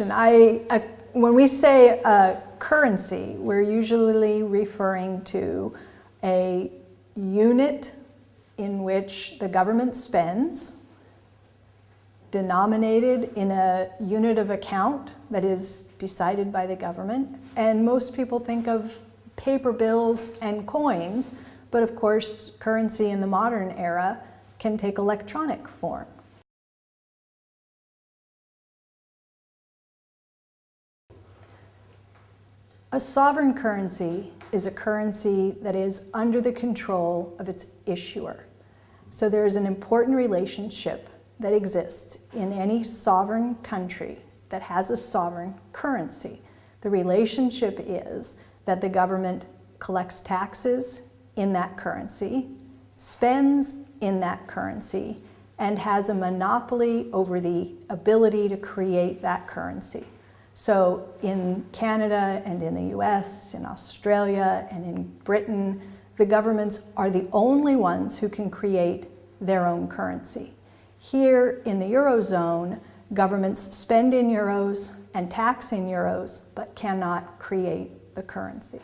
I, uh, when we say currency, we're usually referring to a unit in which the government spends, denominated in a unit of account that is decided by the government. And most people think of paper bills and coins, but of course, currency in the modern era can take electronic form. A sovereign currency is a currency that is under the control of its issuer. So there is an important relationship that exists in any sovereign country that has a sovereign currency. The relationship is that the government collects taxes in that currency, spends in that currency, and has a monopoly over the ability to create that currency. So in Canada and in the US, in Australia and in Britain, the governments are the only ones who can create their own currency. Here in the Eurozone, governments spend in euros and tax in euros, but cannot create the currency.